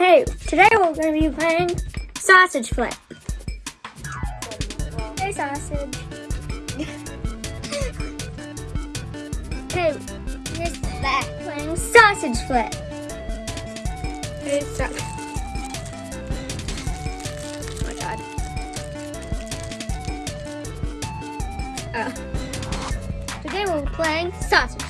Hey, today we're going to be playing Sausage Flip. Hey, Sausage. hey, here's back playing Sausage Flip. Hey, sausage. Oh my god. Uh, today we're playing Sausage